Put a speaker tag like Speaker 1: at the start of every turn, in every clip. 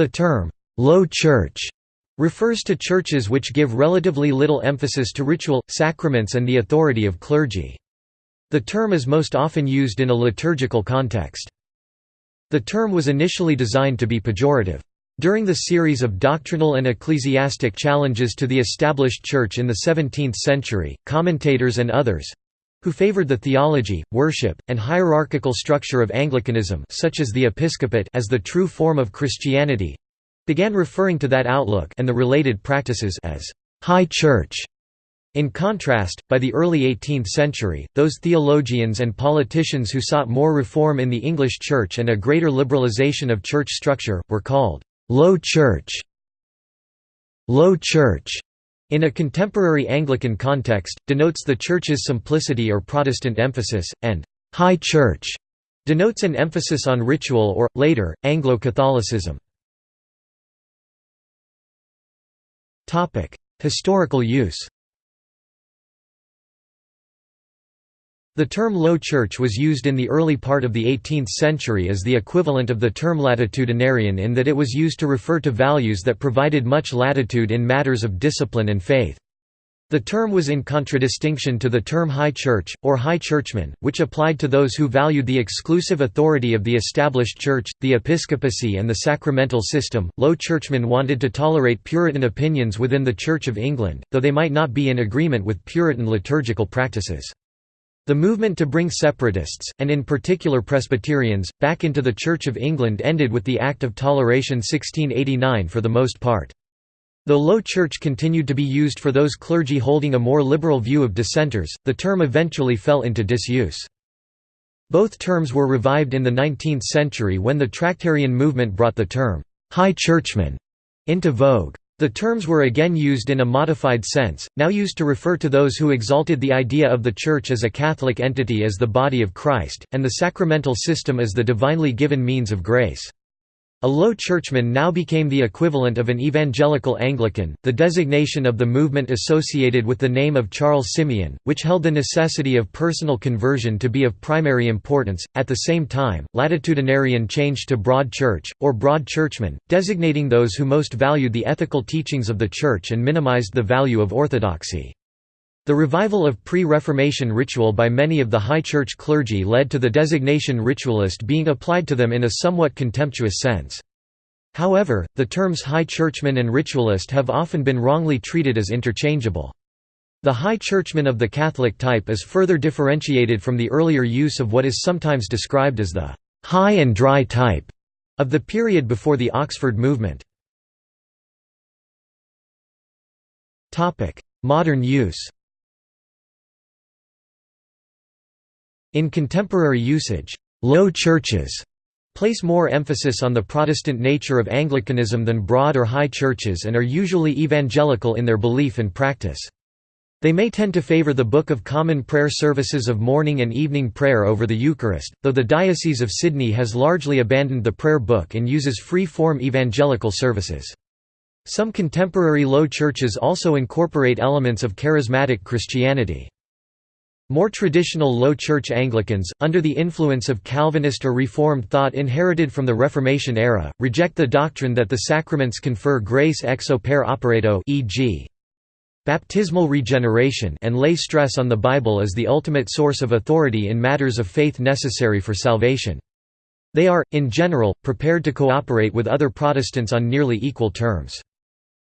Speaker 1: The term, "'Low Church' refers to churches which give relatively little emphasis to ritual, sacraments and the authority of clergy. The term is most often used in a liturgical context. The term was initially designed to be pejorative. During the series of doctrinal and ecclesiastic challenges to the established church in the 17th century, commentators and others who favored the theology, worship, and hierarchical structure of Anglicanism such as the episcopate as the true form of Christianity began referring to that outlook and the related practices as «high church». In contrast, by the early 18th century, those theologians and politicians who sought more reform in the English Church and a greater liberalisation of church structure, were called «low church». Low church in a contemporary Anglican context, denotes the Church's simplicity or Protestant emphasis, and «high church» denotes an emphasis on ritual or, later, Anglo-Catholicism. Historical use The term Low Church was used in the early part of the 18th century as the equivalent of the term latitudinarian in that it was used to refer to values that provided much latitude in matters of discipline and faith. The term was in contradistinction to the term High Church, or High Churchman, which applied to those who valued the exclusive authority of the established church, the episcopacy and the sacramental system. Low Churchmen wanted to tolerate Puritan opinions within the Church of England, though they might not be in agreement with Puritan liturgical practices. The movement to bring separatists, and in particular Presbyterians, back into the Church of England ended with the Act of Toleration 1689 for the most part. The Low Church continued to be used for those clergy holding a more liberal view of dissenters, the term eventually fell into disuse. Both terms were revived in the 19th century when the Tractarian movement brought the term, "'High Churchman' into vogue. The terms were again used in a modified sense, now used to refer to those who exalted the idea of the Church as a Catholic entity as the body of Christ, and the sacramental system as the divinely given means of grace. A low churchman now became the equivalent of an evangelical Anglican, the designation of the movement associated with the name of Charles Simeon, which held the necessity of personal conversion to be of primary importance. At the same time, latitudinarian changed to broad church, or broad churchman, designating those who most valued the ethical teachings of the Church and minimized the value of orthodoxy. The revival of pre-Reformation ritual by many of the high church clergy led to the designation ritualist being applied to them in a somewhat contemptuous sense. However, the terms high churchman and ritualist have often been wrongly treated as interchangeable. The high churchman of the Catholic type is further differentiated from the earlier use of what is sometimes described as the high and dry type of the period before the Oxford movement. Modern use In contemporary usage, low churches place more emphasis on the Protestant nature of Anglicanism than broad or high churches and are usually evangelical in their belief and practice. They may tend to favor the Book of Common Prayer services of morning and evening prayer over the Eucharist, though the Diocese of Sydney has largely abandoned the prayer book and uses free-form evangelical services. Some contemporary low churches also incorporate elements of charismatic Christianity. More traditional Low Church Anglicans, under the influence of Calvinist or Reformed thought inherited from the Reformation era, reject the doctrine that the sacraments confer grace ex opere operato e.g. baptismal regeneration and lay stress on the Bible as the ultimate source of authority in matters of faith necessary for salvation. They are, in general, prepared to cooperate with other Protestants on nearly equal terms.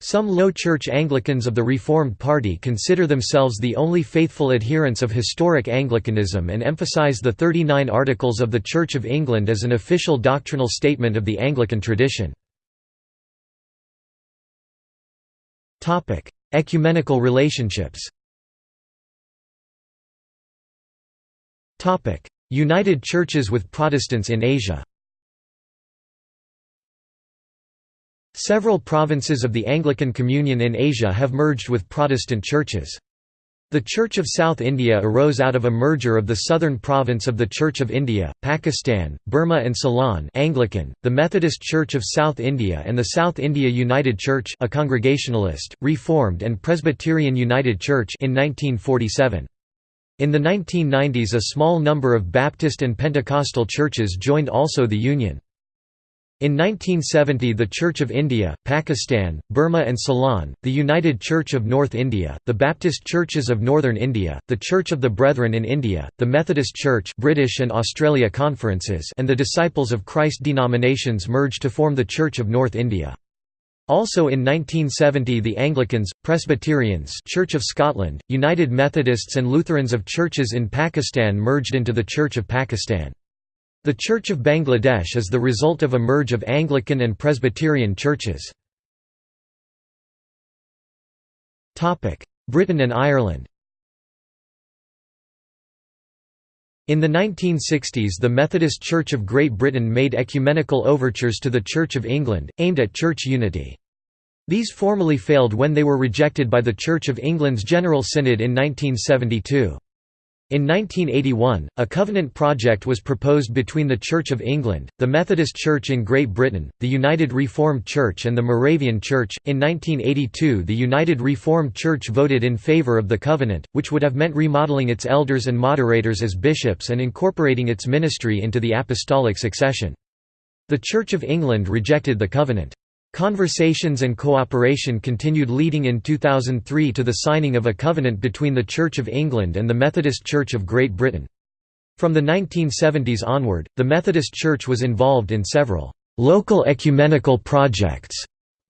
Speaker 1: Some Low Church Anglicans of the Reformed Party consider themselves the only faithful adherents of historic Anglicanism and emphasise the 39 Articles of the Church of England as an official doctrinal statement of the Anglican tradition. Ecumenical relationships United Churches with Protestants in Asia Several provinces of the Anglican Communion in Asia have merged with Protestant churches. The Church of South India arose out of a merger of the southern province of the Church of India, Pakistan, Burma and Ceylon Anglican, the Methodist Church of South India and the South India United Church a Congregationalist, Reformed and Presbyterian United Church in 1947. In the 1990s a small number of Baptist and Pentecostal churches joined also the Union. In 1970 the Church of India, Pakistan, Burma and Ceylon, the United Church of North India, the Baptist Churches of Northern India, the Church of the Brethren in India, the Methodist Church British and Australia Conferences and the Disciples of Christ denominations merged to form the Church of North India. Also in 1970 the Anglicans, Presbyterians Church of Scotland, United Methodists and Lutherans of churches in Pakistan merged into the Church of Pakistan. The Church of Bangladesh is the result of a merge of Anglican and Presbyterian churches. Britain and Ireland In the 1960s the Methodist Church of Great Britain made ecumenical overtures to the Church of England, aimed at church unity. These formally failed when they were rejected by the Church of England's General Synod in 1972. In 1981, a covenant project was proposed between the Church of England, the Methodist Church in Great Britain, the United Reformed Church, and the Moravian Church. In 1982, the United Reformed Church voted in favour of the covenant, which would have meant remodeling its elders and moderators as bishops and incorporating its ministry into the apostolic succession. The Church of England rejected the covenant. Conversations and cooperation continued leading in 2003 to the signing of a covenant between the Church of England and the Methodist Church of Great Britain. From the 1970s onward, the Methodist Church was involved in several local ecumenical projects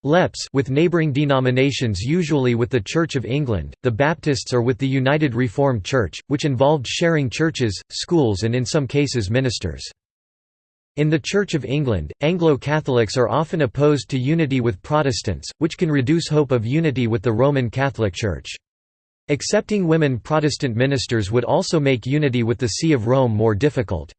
Speaker 1: LEPs with neighbouring denominations usually with the Church of England, the Baptists or with the United Reformed Church, which involved sharing churches, schools and in some cases ministers. In the Church of England, Anglo-Catholics are often opposed to unity with Protestants, which can reduce hope of unity with the Roman Catholic Church. Accepting women Protestant ministers would also make unity with the See of Rome more difficult.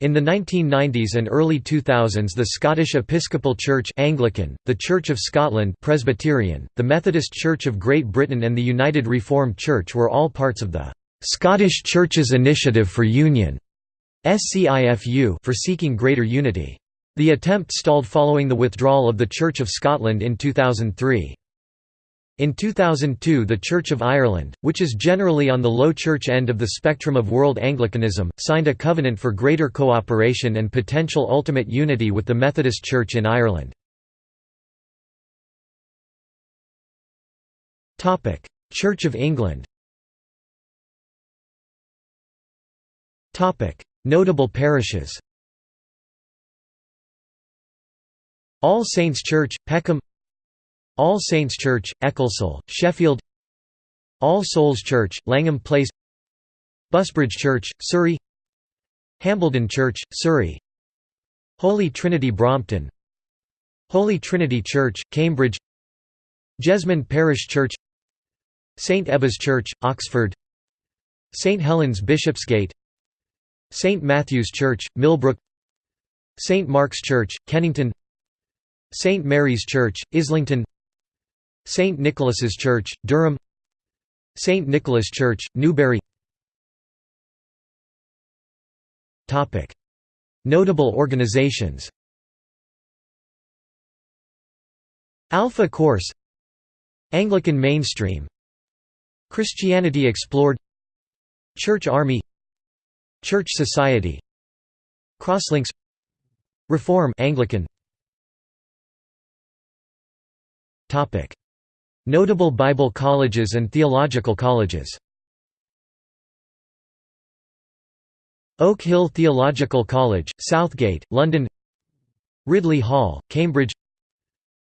Speaker 1: In the 1990s and early 2000s the Scottish Episcopal Church Anglican, the Church of Scotland Presbyterian, the Methodist Church of Great Britain and the United Reformed Church were all parts of the «Scottish Churches Initiative for Union» SCIFU for seeking greater unity. The attempt stalled following the withdrawal of the Church of Scotland in 2003. In 2002 the Church of Ireland, which is generally on the low church end of the spectrum of world Anglicanism, signed a covenant for greater cooperation and potential ultimate unity with the Methodist Church in Ireland. Church of England Notable parishes. All Saints Church, Peckham. All Saints Church, Ecclesall, Sheffield. All Souls Church, Langham Place. Busbridge Church, Surrey. Hambledon Church, Surrey. Holy Trinity Brompton. Holy Trinity Church, Cambridge. Jesmond Parish Church. St Ebbe's Church, Oxford. St Helens Bishopsgate St Matthew's Church, Millbrook St Mark's Church, Kennington St Mary's Church, Islington St Nicholas's Church, Durham St Nicholas Church, Newbury Notable organizations Alpha Course Anglican Mainstream Christianity Explored Church Army Church Society. Crosslinks. Reform. Anglican. Topic. Notable Bible colleges and theological colleges. Oak Hill Theological College, Southgate, London. Ridley Hall, Cambridge.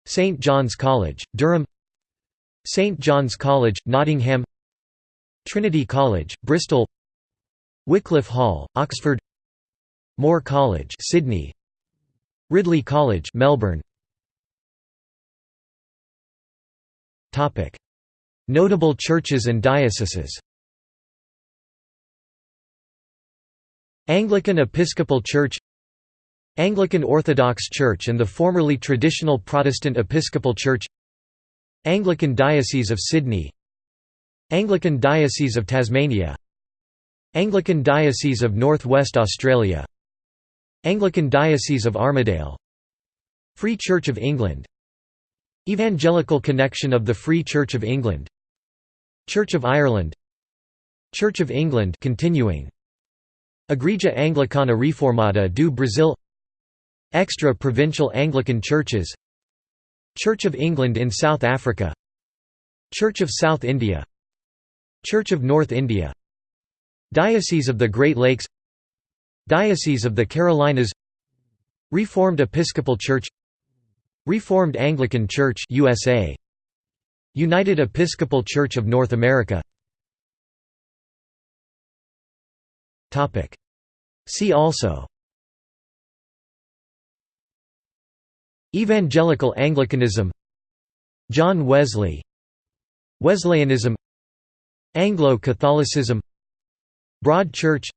Speaker 1: St John's College, Durham. St John's College, Nottingham. Trinity College, Bristol Wycliffe Hall, Oxford. Moore College Sydney. Ridley College Melbourne. Topic. Notable churches and dioceses. Anglican Episcopal Church. Anglican Orthodox Church and the formerly traditional Protestant Episcopal Church. Anglican Diocese of Sydney. Anglican Diocese of Tasmania Anglican Diocese of North West Australia. Anglican Diocese of Armidale. Free Church of England. Evangelical Connection of the Free Church of England. Church of Ireland. Church of England continuing. Igreja Anglicana Reformada do Brasil. Extra-provincial Anglican churches. Church of England in South Africa. Church of South India. Church of North India Diocese of the Great Lakes Diocese of the Carolinas Reformed Episcopal Church Reformed Anglican Church USA United Episcopal Church of North America. Topic. See also. Evangelical Anglicanism. John Wesley. Wesleyanism. Anglo-Catholicism Broad Church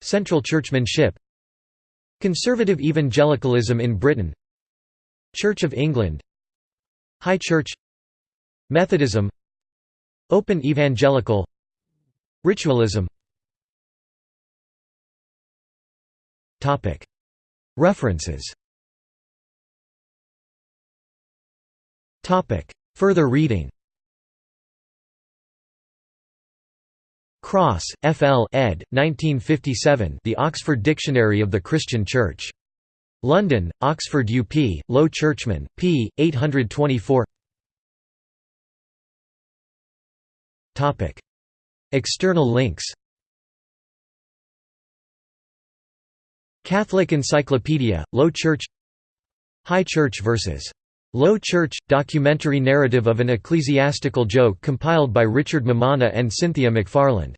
Speaker 1: Central Churchmanship Conservative Evangelicalism in Britain Church of England High Church Methodism Open Evangelical Ritualism. References. Further reading Cross, F. L. ed. 1957 The Oxford Dictionary of the Christian Church. London, Oxford UP, Low Churchman, p. 824 External links Catholic Encyclopedia, Low Church High Church vs. Low Church – Documentary narrative of an ecclesiastical joke compiled by Richard Mammana and Cynthia McFarland